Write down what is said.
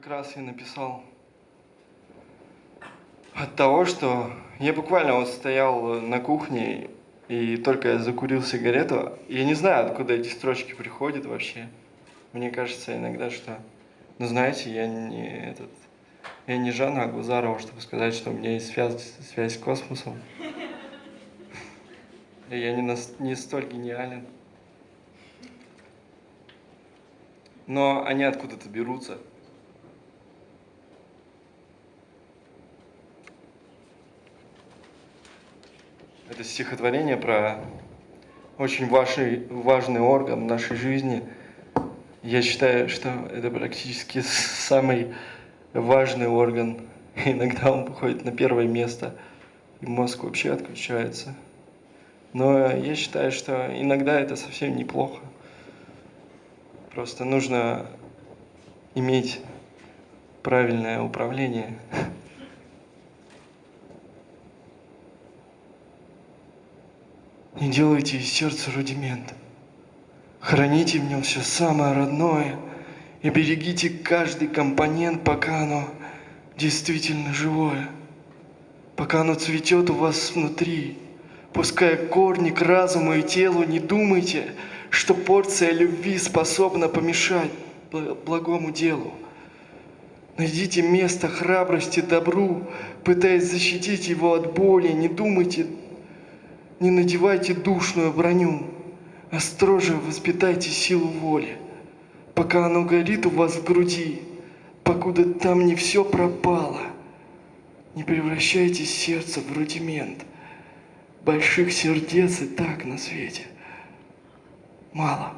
как раз я написал от того, что я буквально вот стоял на кухне, и только я закурил сигарету, я не знаю, откуда эти строчки приходят вообще. Мне кажется иногда, что, ну знаете, я не этот, я не Жанна Агузарова, чтобы сказать, что у меня есть связь, связь с космосом. Я не, нас, не столь гениален. Но они откуда-то берутся. Это стихотворение про очень важный, важный орган нашей жизни. Я считаю, что это практически самый важный орган. Иногда он выходит на первое место, и мозг вообще отключается. Но я считаю, что иногда это совсем неплохо. Просто нужно иметь правильное управление. Не делайте из сердца рудимент. Храните в нем все самое родное и берегите каждый компонент, пока оно действительно живое, пока оно цветет у вас внутри. Пуская корни к разуму и телу, не думайте, что порция любви способна помешать благому делу. Найдите место храбрости добру, пытаясь защитить его от боли. Не думайте не надевайте душную броню, а строже воспитайте силу воли, пока оно горит у вас в груди, покуда там не все пропало. Не превращайте сердце в рудимент. Больших сердец и так на свете мало.